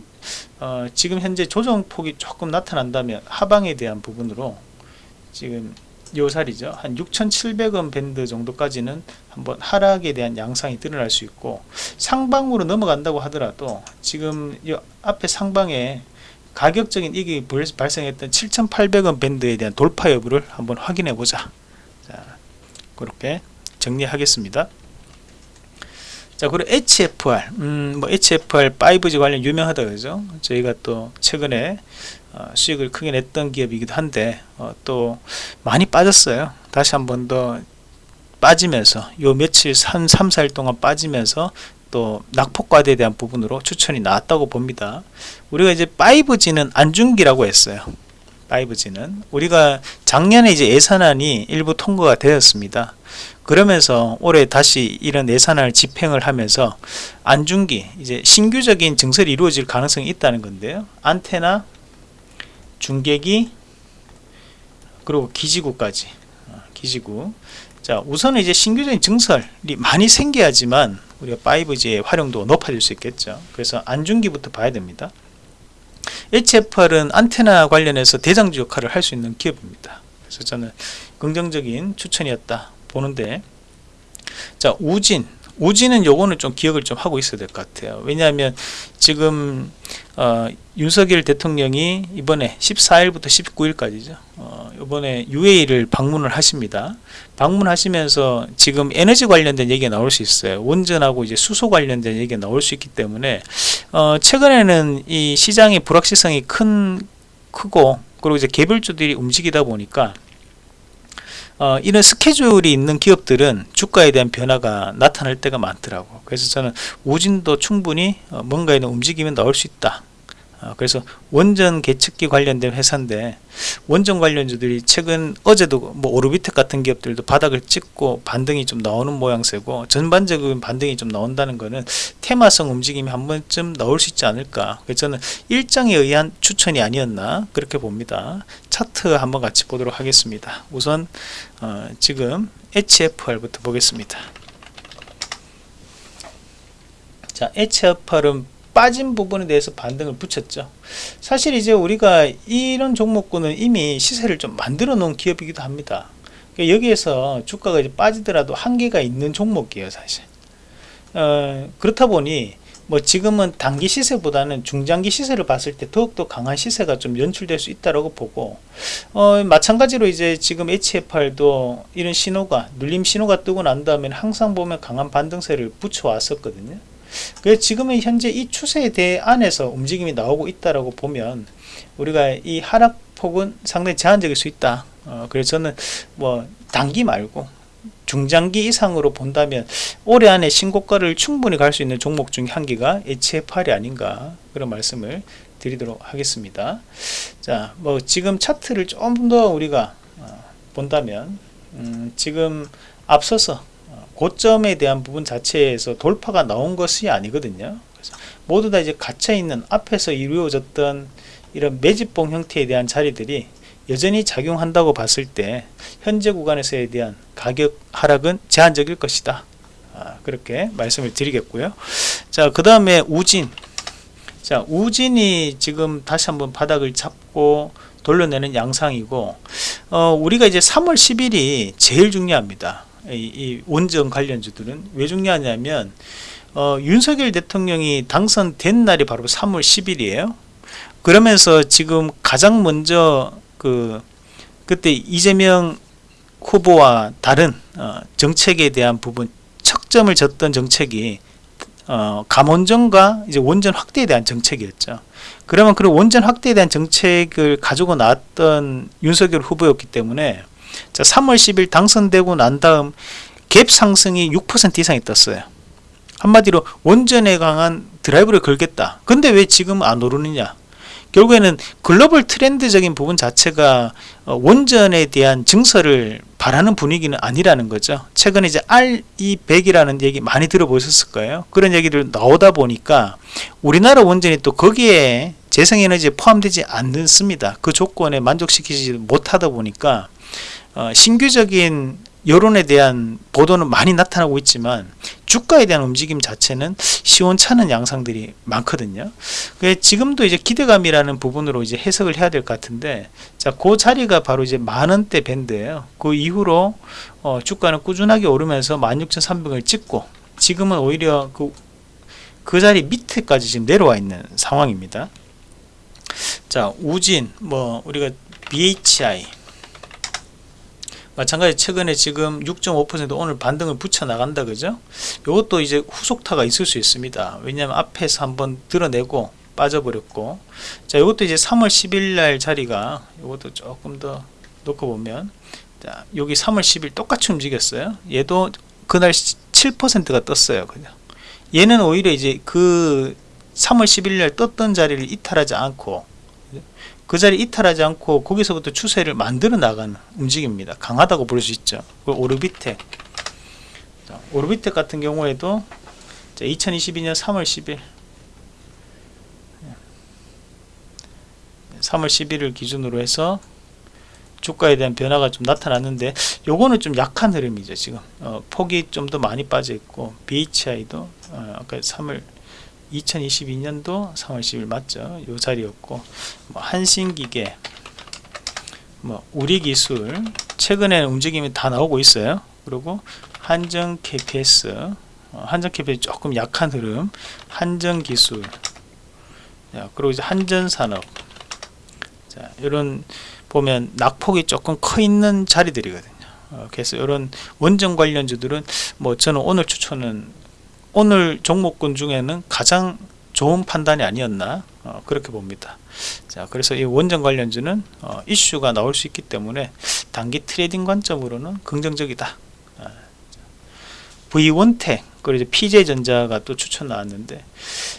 어, 지금 현재 조정폭이 조금 나타난다면 하방에 대한 부분으로 지금 요살이죠. 한 6,700원 밴드 정도까지는 한번 하락에 대한 양상이 드러날 수 있고 상방으로 넘어간다고 하더라도 지금 이 앞에 상방에 가격적인 이익이 발생했던 7,800원 밴드에 대한 돌파 여부를 한번 확인해 보자. 자 그렇게 정리하겠습니다. 자 그리고 HFR 음, 뭐 HFR 5G 관련 유명하다 그죠. 저희가 또 최근에 어, 수익을 크게 냈던 기업이기도 한데 어, 또 많이 빠졌어요. 다시 한 번 더 빠지면서 요 며칠 한 3, 4일 동안 빠지면서 또 낙폭과대에 대한 부분으로 추천이 나왔다고 봅니다. 우리가 이제 5G는 안중기라고 했어요. 5G는. 우리가 작년에 이제 예산안이 일부 통과가 되었습니다. 그러면서 올해 다시 이런 예산을 집행을 하면서 안중기 이제 신규적인 증설이 이루어질 가능성이 있다는 건데요. 안테나 중계기 그리고 기지구까지. 어, 기지구. 자 우선은 이제 신규적인 증설이 많이 생겨야지만 우리가 5G의 활용도가 높아질 수 있겠죠. 그래서 안중기부터 봐야 됩니다. HFR은 안테나 관련해서 대장주 역할을 할 수 있는 기업입니다. 그래서 저는 긍정적인 추천이었다 보는데 자 우진 우진은 요거는 좀 기억을 좀 하고 있어야 될 것 같아요. 왜냐하면 지금 어, 윤석열 대통령이 이번에 14일부터 19일까지죠. 어, 이번에 UAE를 방문을 하십니다. 방문하시면서 지금 에너지 관련된 얘기가 나올 수 있어요. 원전하고 이제 수소 관련된 얘기가 나올 수 있기 때문에 어, 최근에는 이 시장의 불확실성이 큰 크고 그리고 이제 개별주들이 움직이다 보니까 어, 이런 스케줄이 있는 기업들은 주가에 대한 변화가 나타날 때가 많더라고. 그래서 저는 우진도 충분히 어, 뭔가에 대한 움직임이 나올 수 있다. 어, 그래서 원전 개척기 관련된 회사인데 원전 관련주들이 최근 어제도 뭐 오르비텍 같은 기업들도 바닥을 찍고 반등이 좀 나오는 모양새고 전반적인 반등이 좀 나온다는 거는 테마성 움직임이 한 번쯤 나올 수 있지 않을까. 그래서 저는 일정에 의한 추천이 아니었나 그렇게 봅니다. 차트 한번 같이 보도록 하겠습니다. 우선 어, 지금 HFR부터 보겠습니다. 자 HFR은 빠진 부분에 대해서 반등을 붙였죠. 사실 이제 우리가 이런 종목군은 이미 시세를 좀 만들어 놓은 기업이기도 합니다. 그러니까 여기에서 주가가 이제 빠지더라도 한계가 있는 종목이에요 사실. 어, 그렇다 보니 뭐 지금은 단기 시세보다는 중장기 시세를 봤을 때 더욱더 강한 시세가 좀 연출될 수 있다고 보고 어, 마찬가지로 이제 지금 HFR도 이런 신호가 눌림 신호가 뜨고 난 다음에 항상 보면 강한 반등세를 붙여 왔었거든요 그래서 지금은 현재 이 추세에 대해 안에서 움직임이 나오고 있다라고 보면 우리가 이 하락폭은 상당히 제한적일 수 있다. 어, 그래서 저는 뭐 단기 말고 중장기 이상으로 본다면 올해 안에 신고가를 충분히 갈 수 있는 종목 중 한 개가 HFR이 아닌가 그런 말씀을 드리도록 하겠습니다. 자, 뭐 지금 차트를 좀 더 우리가 어, 본다면 음, 지금 앞서서 고점에 대한 부분 자체에서 돌파가 나온 것이 아니거든요. 그래서 모두 다 이제 갇혀 있는 앞에서 이루어졌던 이런 매집봉 형태에 대한 자리들이 여전히 작용한다고 봤을 때 현재 구간에서에 대한 가격 하락은 제한적일 것이다. 아, 그렇게 말씀을 드리겠고요. 자, 그 다음에 우진. 자, 우진이 지금 다시 한번 바닥을 잡고 돌려내는 양상이고, 어, 우리가 이제 3월 10일이 제일 중요합니다. 이, 이 원전 관련주들은 왜 중요하냐면 어, 윤석열 대통령이 당선된 날이 바로 3월 10일이에요. 그러면서 지금 가장 먼저 그 그때 이재명 후보와 다른 어, 정책에 대한 부분 척점을 졌던 정책이 어, 감원전과 이제 원전 확대에 대한 정책이었죠. 그러면 그 원전 확대에 대한 정책을 가지고 나왔던 윤석열 후보였기 때문에 자, 3월 10일 당선되고 난 다음 갭 상승이 6% 이상이 떴어요. 한마디로 원전에 강한 드라이브를 걸겠다. 근데 왜 지금 안 오르느냐? 결국에는 글로벌 트렌드적인 부분 자체가 어, 원전에 대한 증설을 바라는 분위기는 아니라는 거죠. 최근에 이제 RE100이라는 얘기 많이 들어보셨을 거예요. 그런 얘기들 나오다 보니까 우리나라 원전이 또 거기에 재생에너지에 포함되지 않습니다. 그 조건에 만족시키지 못하다 보니까 어, 신규적인 여론에 대한 보도는 많이 나타나고 있지만 주가에 대한 움직임 자체는 시원찮은 양상들이 많거든요. 지금도 이제 기대감이라는 부분으로 이제 해석을 해야 될 것 같은데, 자, 그 자리가 바로 이제 만원대 밴드예요. 그 이후로 어, 주가는 꾸준하게 오르면서 16,300을 찍고, 지금은 오히려 그, 그 자리 밑에까지 지금 내려와 있는 상황입니다. 자, 우진, 뭐, 우리가 BHI, 마찬가지 최근에 지금 6.5% 오늘 반등을 붙여 나간다 그죠? 이것도 이제 후속타가 있을 수 있습니다. 왜냐하면 앞에서 한번 드러내고 빠져버렸고. 자 이것도 이제 3월 10일 날 자리가 이것도 조금 더 놓고 보면. 자 여기 3월 10일 똑같이 움직였어요. 얘도 그날 7%가 떴어요 그냥. 얘는 오히려 이제 그 3월 10일 날 떴던 자리를 이탈하지 않고 그 자리 이탈하지 않고 거기서부터 추세를 만들어 나가는 움직임입니다. 강하다고 볼 수 있죠. 오르비텍 오르비텍 같은 경우에도 2022년 3월 10일 3월 10일을 기준으로 해서 주가에 대한 변화가 좀 나타났는데 요거는 좀 약한 흐름이죠 지금 어, 폭이 좀 더 많이 빠져 있고 BHI도 어, 아까 3월 2022년도 3월 10일 맞죠? 요 자리였고 뭐 한신기계 뭐 우리기술 최근에 움직임이 다 나오고 있어요. 그리고 한정 KPS 어, 한정 KPS 조금 약한 흐름 한정 기술 자, 그리고 이제 한전 산업 자, 이런 보면 낙폭이 조금 커 있는 자리들이거든요 어, 그래서 이런 원전 관련주들은 뭐 저는 오늘 추천은 오늘 종목군 중에는 가장 좋은 판단이 아니었나 어, 그렇게 봅니다. 자 그래서 이 원전 관련주는 어, 이슈가 나올 수 있기 때문에 단기 trading 관점으로는 긍정적이다. 아, V1텍 그리고 PJ전자가 또 추천 나왔는데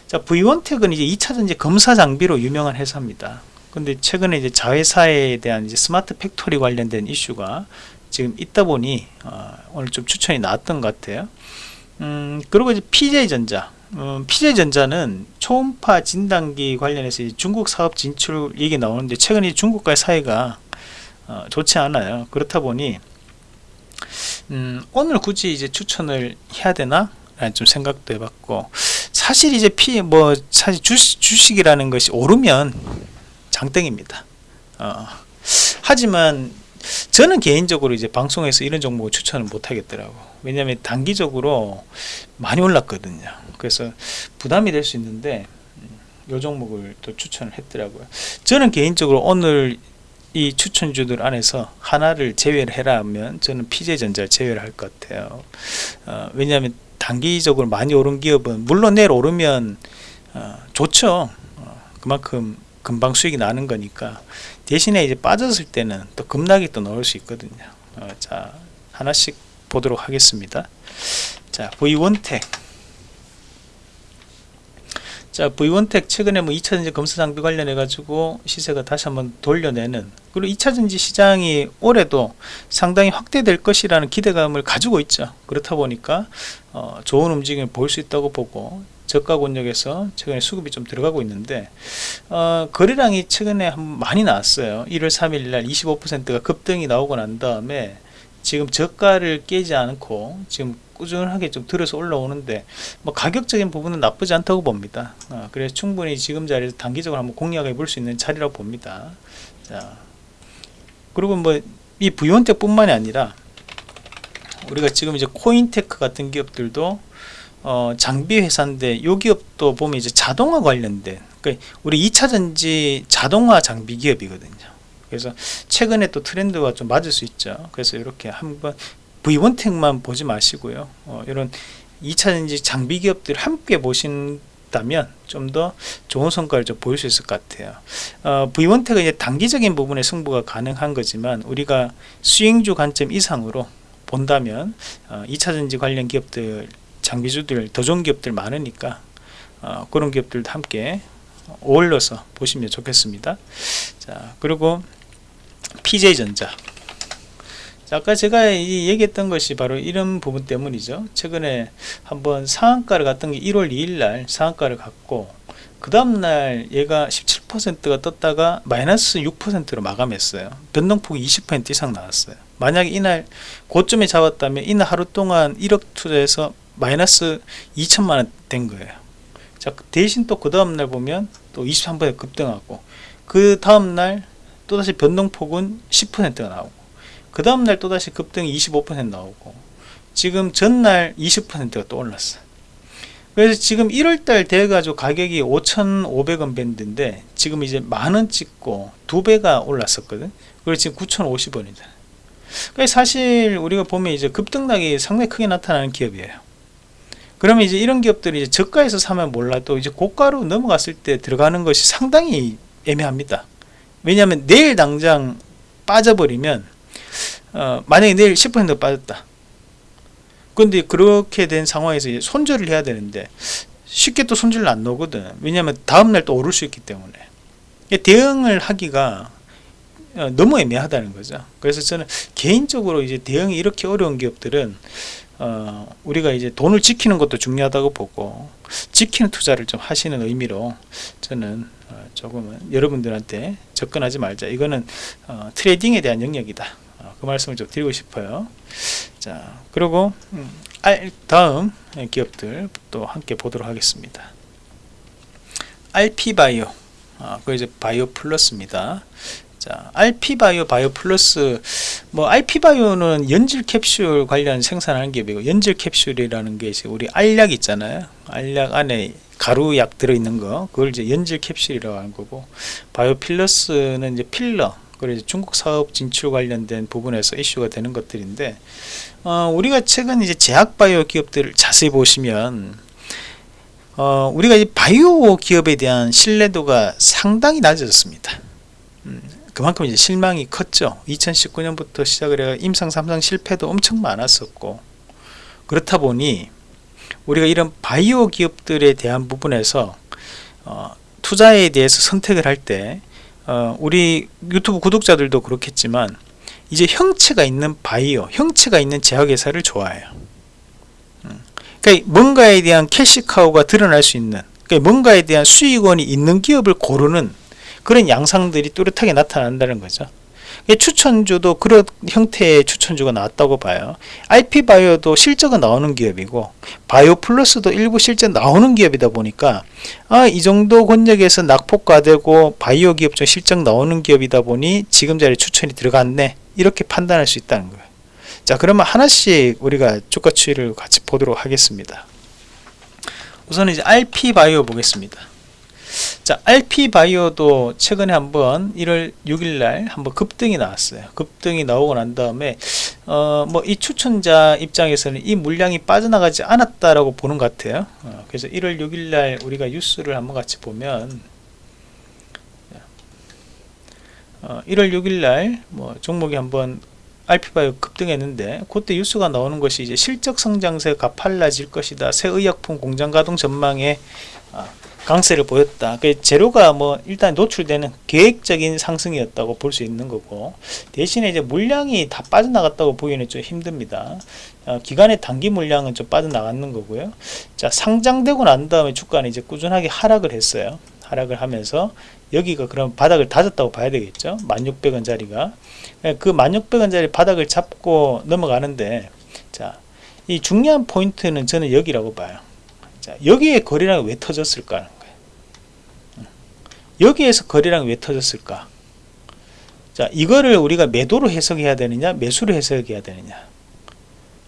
자 V1텍은 이제 2차전지 검사 장비로 유명한 회사입니다. 근데 최근에 이제 자회사에 대한 이제 smart factory 관련된 이슈가 지금 있다 보니 어, 오늘 좀 추천이 나왔던 것 같아요 음, 그리고 이제 PJ전자. 음, PJ전자는 초음파 진단기 관련해서 중국 사업 진출 얘기 나오는데 최근에 중국과의 사이가 어, 좋지 않아요. 그렇다 보니 음, 오늘 굳이 이제 추천을 해야 되나? 라는 좀 생각도 해봤고 사실 이제 피 뭐 사실 주식, 주식이라는 것이 오르면 장땡입니다. 어, 하지만 저는 개인적으로 이제 방송에서 이런 종목을 추천을 못 하겠더라고 왜냐하면 단기적으로 많이 올랐거든요. 그래서 부담이 될 수 있는데 이 종목을 또 추천을 했더라고요. 저는 개인적으로 오늘 이 추천주들 안에서 하나를 제외를 해라 하면 저는 PJ전자를 제외를 할 것 같아요. 어, 왜냐하면 단기적으로 많이 오른 기업은 물론 내일 오르면 어, 좋죠. 어, 그만큼 금방 수익이 나는 거니까. 대신에 이제 빠졌을 때는 또 급락이 또 나올 수 있거든요. 어, 자 하나씩 보도록 하겠습니다. 자 V1텍 자 V1텍 최근에 뭐 2차전지 검사 장비 관련해 가지고 시세가 다시 한번 돌려내는 그리고 2차전지 시장이 올해도 상당히 확대될 것이라는 기대감을 가지고 있죠. 그렇다 보니까 어, 좋은 움직임을 볼 수 있다고 보고 저가 권역에서 최근에 수급이 좀 들어가고 있는데 어, 거래량이 최근에 많이 나왔어요. 1월 3일 날 25%가 급등이 나오고 난 다음에 지금 저가를 깨지 않고 지금 꾸준하게 좀 들어서 올라오는데 뭐 가격적인 부분은 나쁘지 않다고 봅니다. 어, 그래서 충분히 지금 자리에서 단기적으로 한번 공략해 볼 수 있는 자리라고 봅니다. 자 그리고 뭐 이 부연텍 뿐만이 아니라 우리가 지금 이제 코인테크 같은 기업들도 어, 장비 회사인데 요 기업도 보면 이제 자동화 관련된 그러니까 우리 2차전지 자동화 장비 기업이거든요 그래서 최근에 또 트렌드가 좀 맞을 수 있죠. 그래서 이렇게 한번 V1텍만 보지 마시고요. 어, 이런 2차전지 장비 기업들 함께 보신다면 좀 더 좋은 성과를 좀 보일 수 있을 것 같아요. 어, V1텍은 이제 단기적인 부분에 승부가 가능한 거지만 우리가 수익주 관점 이상으로 본다면 어, 2차전지 관련 기업들 장비주들 더 좋은 기업들 많으니까 어, 그런 기업들도 함께 어울려서 보시면 좋겠습니다. 자 그리고 PJ전자. 자, 아까 제가 얘기했던 것이 바로 이런 부분 때문이죠. 최근에 한번 상한가를 갔던 게 1월 2일날 상한가를 갔고 그 다음날 얘가 17%가 떴다가 마이너스 6%로 마감했어요. 변동폭이 20% 이상 나왔어요. 만약에 이날 고점에 잡았다면 이날 하루 동안 1억 투자해서 마이너스 2천만원 된 거예요. 자 대신 또 그 다음날 보면 또 23% 급등하고 그 다음날 또다시 변동폭은 10%가 나오고 그 다음날 또다시 급등이 25% 나오고 지금 전날 20%가 또 올랐어 그래서 지금 1월달 돼가지고 가격이 5,500원 밴드인데 지금 이제 만원 찍고 두 배가 올랐었거든? 그리고 지금 9,050원이다. 그러니까 사실 우리가 보면 이제 급등락이 상당히 크게 나타나는 기업이에요. 그러면 이제 이런 기업들이 이제 저가에서 사면 몰라도 이제 고가로 넘어갔을 때 들어가는 것이 상당히 애매합니다. 왜냐하면 내일 당장 빠져버리면 어, 만약에 내일 10% 빠졌다. 근데 그렇게 된 상황에서 손절을 해야 되는데 쉽게 또 손절을 안 넣거든. 왜냐하면 다음날 또 오를 수 있기 때문에 대응을 하기가 어, 너무 애매하다는 거죠. 그래서 저는 개인적으로 이제 대응이 이렇게 어려운 기업들은 어, 우리가 이제 돈을 지키는 것도 중요하다고 보고 지키는 투자를 좀 하시는 의미로 저는 어, 조금은 여러분들한테 접근하지 말자. 이거는 어, trading에 대한 영역이다. 어, 그 말씀을 좀 드리고 싶어요. 자 그리고 음, 다음 기업들 또 함께 보도록 하겠습니다. RP바이오. 어, 그 이제 바이오 플러스입니다 자, RP바이오 바이오 플러스. 뭐 RP바이오는 연질 캡슐 관련 생산하는 기업이고 연질 캡슐이라는 게 이제 우리 알약 있잖아요. 알약 안에 가루약 들어있는 거. 그걸 이제 연질 캡슐이라고 하는 거고. 바이오 필러스는 이제 필러. 그리고 중국 사업 진출 관련된 부분에서 이슈가 되는 것들인데 어, 우리가 최근 이제 제약 바이오 기업들을 자세히 보시면 어, 우리가 이 바이오 기업에 대한 신뢰도가 상당히 낮아졌습니다. 음, 그만큼 이제 실망이 컸죠. 2019년부터 시작을 해서 임상 3상 실패도 엄청 많았었고 그렇다 보니 우리가 이런 바이오 기업들에 대한 부분에서 어, 투자에 대해서 선택을 할때 어, 우리 유튜브 구독자들도 그렇겠지만 이제 형체가 있는 바이오, 형체가 있는 제약회사를 좋아해요. 음. 그러니까 뭔가에 대한 캐시카우가 드러날 수 있는 그러니까 뭔가에 대한 수익원이 있는 기업을 고르는 그런 양상들이 뚜렷하게 나타난다는 거죠. 추천주도 그런 형태의 추천주가 나왔다고 봐요. IP바이오도 실적은 나오는 기업이고 바이오 플러스도 일부 실적 나오는 기업이다 보니까 아, 이 정도 권역에서 낙폭과되고 바이오 기업 중 실적 나오는 기업이다 보니 지금 자리에 추천이 들어갔네 이렇게 판단할 수 있다는 거예요. 자 그러면 하나씩 우리가 주가 추이를 같이 보도록 하겠습니다. 우선 이제 RP바이오 보겠습니다. 자, RP바이오도 최근에 한번 1월 6일 날 한번 급등이 나왔어요. 급등이 나오고 난 다음에 어, 뭐 이 추천자 입장에서는 이 물량이 빠져나가지 않았다라고 보는 것 같아요. 어, 그래서 1월 6일 날 우리가 뉴스를 한번 같이 보면 어, 1월 6일 날 뭐 종목이 한번 RP바이오 급등했는데 그때 뉴스가 나오는 것이 이제 실적 성장세 가 팔라질 것이다. 새 의약품 공장 가동 전망에 아, 강세를 보였다. 그 재료가 뭐 일단 노출되는 계획적인 상승이었다고 볼 수 있는 거고 대신에 이제 물량이 다 빠져나갔다고 보기는 좀 힘듭니다. 어, 기간의 단기 물량은 좀 빠져나갔는 거고요. 자 상장되고 난 다음에 주가는 이제 꾸준하게 하락을 했어요. 하락을 하면서 여기가 그럼 바닥을 다졌다고 봐야 되겠죠. 1600원짜리가 그 1600원짜리 바닥을 잡고 넘어가는데 자 이 중요한 포인트는 저는 여기라고 봐요. 자, 여기에 거래량이 왜 터졌을까. 여기에서 거래량이 왜 터졌을까? 자, 이거를 우리가 매도로 해석해야 되느냐, 매수로 해석해야 되느냐.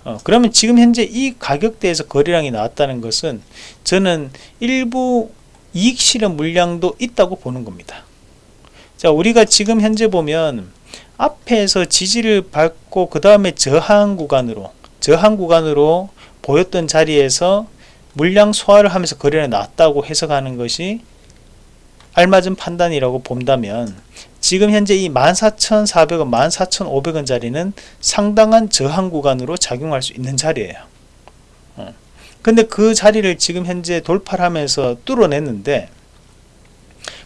어, 그러면 지금 현재 이 가격대에서 거래량이 나왔다는 것은 저는 일부 이익 실현 물량도 있다고 보는 겁니다. 자, 우리가 지금 현재 보면 앞에서 지지를 받고 그 다음에 저항 구간으로 저항 구간으로 보였던 자리에서 물량 소화를 하면서 거래가 났다고 해석하는 것이 알맞은 판단이라고 본다면 지금 현재 이 14,400원, 14,500원 자리는 상당한 저항 구간으로 작용할 수 있는 자리예요. 어. 근데 그 자리를 지금 현재 돌파를 하면서 뚫어냈는데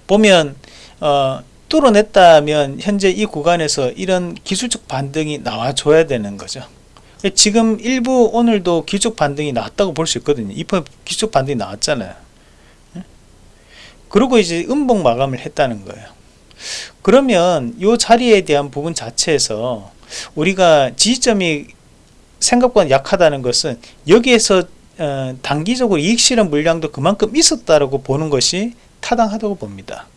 보면 어, 뚫어냈다면 현재 이 구간에서 이런 기술적 반등이 나와줘야 되는 거죠. 지금 일부 오늘도 기축 반등이 나왔다고 볼 수 있거든요. 이번 기축 반등이 나왔잖아요. 그리고 이제 음봉 마감을 했다는 거예요. 그러면 이 자리에 대한 부분 자체에서 우리가 지지점이 생각보다 약하다는 것은 여기에서 어, 단기적으로 이익 실현 물량도 그만큼 있었다라고 보는 것이 타당하다고 봅니다.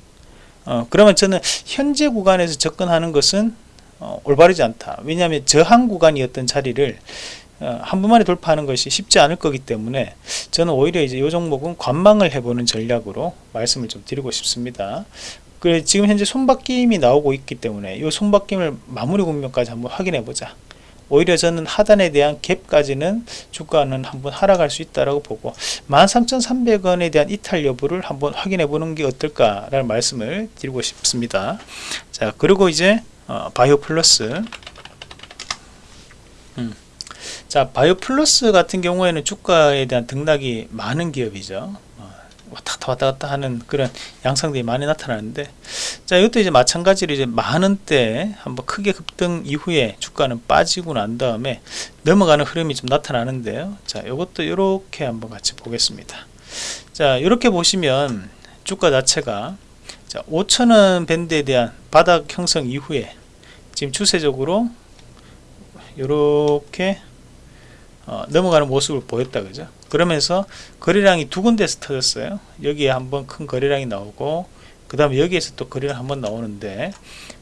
어, 그러면 저는 현재 구간에서 접근하는 것은 어, 올바르지 않다. 왜냐하면 저항 구간이었던 자리를 어, 한 번만에 돌파하는 것이 쉽지 않을 거기 때문에 저는 오히려 이제 이 종목은 관망을 해보는 전략으로 말씀을 좀 드리고 싶습니다. 그래 지금 현재 손바뀜이 나오고 있기 때문에 이 손바뀜을 마무리 국면까지 한번 확인해 보자. 오히려 저는 하단에 대한 갭까지는 주가는 한번 하락할 수 있다라고 보고 13,300원에 대한 이탈 여부를 한번 확인해 보는 게 어떨까라는 말씀을 드리고 싶습니다. 자 그리고 이제 어, 바이오 플러스. 음. 자 바이오 플러스 같은 경우에는 주가에 대한 등락이 많은 기업이죠. 어, 왔다 갔다 왔다 갔다 하는 그런 양상들이 많이 나타나는데 자 이것도 이제 마찬가지로 이제 만원대 한번 크게 급등 이후에 주가는 빠지고 난 다음에 넘어가는 흐름이 좀 나타나는데요. 자 이것도 이렇게 한번 같이 보겠습니다. 자 이렇게 보시면 주가 자체가 자 5천원 밴드에 대한 바닥 형성 이후에 지금 추세적으로 이렇게 어, 넘어가는 모습을 보였다 그죠? 그러면서 거래량이 두 군데서 터졌어요. 여기에 한번 큰 거래량이 나오고 그 다음에 여기에서 또 거래가 한번 나오는데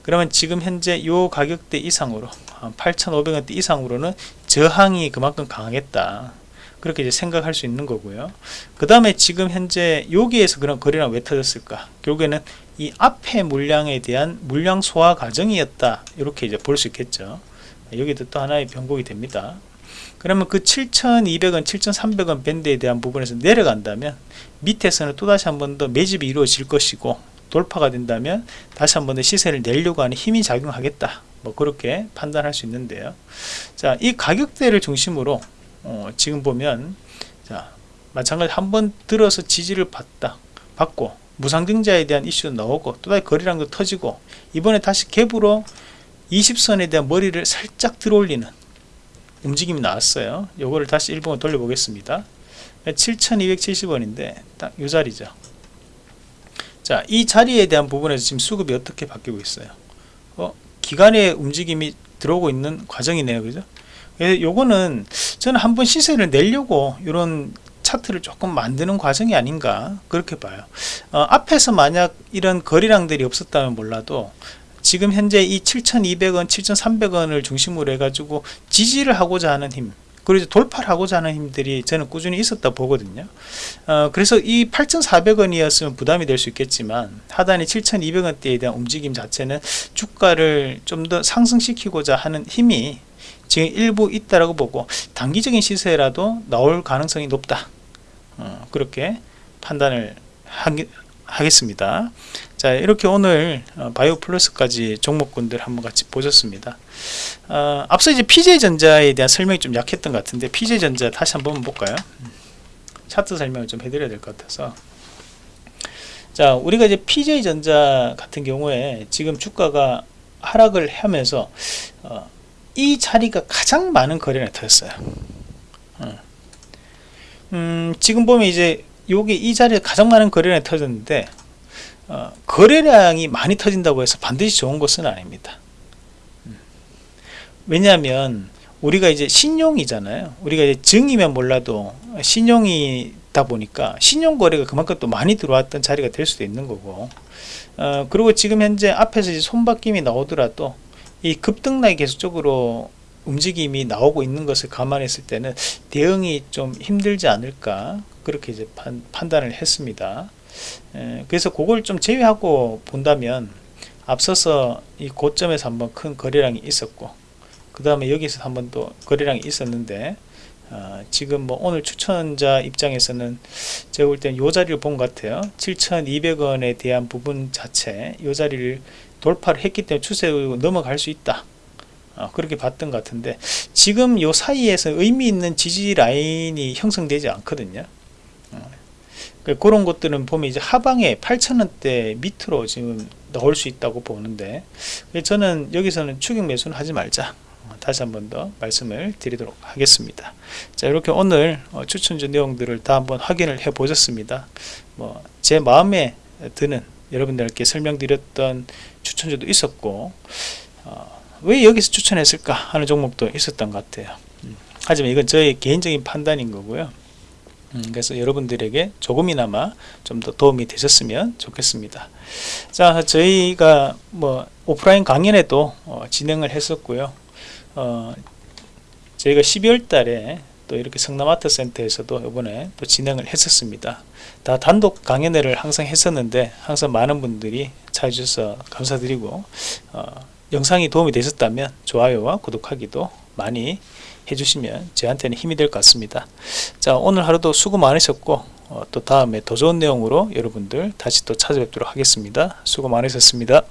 그러면 지금 현재 요 가격대 이상으로 8,500원대 이상으로는 저항이 그만큼 강하겠다 그렇게 이제 생각할 수 있는 거고요. 그 다음에 지금 현재 여기에서 그런 거래량 왜 터졌을까? 결국에는 이 앞에 물량에 대한 물량 소화 과정이었다. 이렇게 이제 볼 수 있겠죠. 여기도 또 하나의 변곡이 됩니다. 그러면 그 7,200원, 7,300원 밴드에 대한 부분에서 내려간다면 밑에서는 또다시 한 번 더 매집이 이루어질 것이고 돌파가 된다면 다시 한 번 더 시세를 내려고 하는 힘이 작용하겠다. 뭐 그렇게 판단할 수 있는데요. 자이 가격대를 중심으로 어, 지금 보면 자 마찬가지 한번 들어서 지지를 받다 받고 무상증자에 대한 이슈도 나오고 또다시 거래량도 터지고 이번에 다시 갭으로 20선에 대한 머리를 살짝 들어올리는 움직임이 나왔어요 요거를 다시 일본으로 돌려보겠습니다 7270원인데 딱 이 자리죠 자, 이 자리에 대한 부분에서 지금 수급이 어떻게 바뀌고 있어요? 어, 기간의 움직임이 들어오고 있는 과정이네요. 그죠? 그래서 요거는 저는 한번 시세를 내려고 이런 차트를 조금 만드는 과정이 아닌가 그렇게 봐요. 어, 앞에서 만약 이런 거리량들이 없었다면 몰라도 지금 현재 이 7,200원, 7,300원을 중심으로 해가지고 지지를 하고자 하는 힘 그리고 돌파를 하고자 하는 힘들이 저는 꾸준히 있었다 보거든요 어, 그래서 이 8,400원이었으면 부담이 될 수 있겠지만 하단이 7,200원대에 대한 움직임 자체는 주가를 좀 더 상승시키고자 하는 힘이 지금 일부 있다라고 보고 단기적인 시세라도 나올 가능성이 높다. 어, 그렇게 판단을 하기, 하겠습니다. 자 이렇게 오늘 어, 바이오 플러스까지 종목군들 한번 같이 보셨습니다. 어, 앞서 이제 PJ전자에 대한 설명이 좀 약했던 것 같은데 PJ전자 다시 한번 볼까요? 차트 설명을 좀 해드려야 될 것 같아서. 자 우리가 이제 PJ전자 같은 경우에 지금 주가가 하락을 하면서 어, 이 자리가 가장 많은 거래를 터졌어요 어. 음, 지금 보면 이제 여기 이 자리에 가장 많은 거래량이 터졌는데 어, 거래량이 많이 터진다고 해서 반드시 좋은 것은 아닙니다 음. 왜냐하면 우리가 이제 신용이잖아요 우리가 이제 증이면 몰라도 신용이다 보니까 신용 거래가 그만큼 또 많이 들어왔던 자리가 될 수도 있는 거고 어, 그리고 지금 현재 앞에서 이제 손바뀜이 나오더라도 이 급등락이 계속적으로 움직임이 나오고 있는 것을 감안했을 때는 대응이 좀 힘들지 않을까 그렇게 이제 판, 단을 했습니다. 에, 그래서 그걸 좀 제외하고 본다면 앞서서 이 고점에서 한번 큰 거래량이 있었고 그 다음에 여기서 한번 또 거래량이 있었는데 어, 지금 뭐 오늘 추천자 입장에서는 제가 볼 때는 요 자리를 본 것 같아요. 7,200원에 대한 부분 자체 요 자리를 돌파를 했기 때문에 추세로 넘어갈 수 있다. 어, 그렇게 봤던 것 같은데 지금 요 사이에서 의미 있는 지지 라인이 형성되지 않거든요. 그 그런 것들은 보면 이제 하방에 8천원대 밑으로 지금 넣을 수 있다고 보는데 저는 여기서는 추격 매수는 하지 말자 다시 한 번 더 말씀을 드리도록 하겠습니다. 자 이렇게 오늘 어, 추천주 내용들을 다 한번 확인을 해 보셨습니다. 뭐 제 마음에 드는 여러분들께 설명드렸던 추천주도 있었고 어, 왜 여기서 추천했을까 하는 종목도 있었던 것 같아요. 음, 하지만 이건 저의 개인적인 판단인 거고요. 음, 그래서 여러분들에게 조금이나마 좀 더 도움이 되셨으면 좋겠습니다. 자 저희가 뭐 오프라인 강연에도 어, 진행을 했었고요 어, 저희가 12월 달에 또 이렇게 성남아트 센터에서도 이번에 또 진행을 했었습니다. 다 단독 강연회를 항상 했었는데 항상 많은 분들이 찾아주셔서 감사드리고 어, 영상이 도움이 되셨다면 좋아요와 구독하기도 많이 해주시면 저한테는 힘이 될 것 같습니다. 자 오늘 하루도 수고 많으셨고 어, 또 다음에 더 좋은 내용으로 여러분들 다시 또 찾아뵙도록 하겠습니다. 수고 많으셨습니다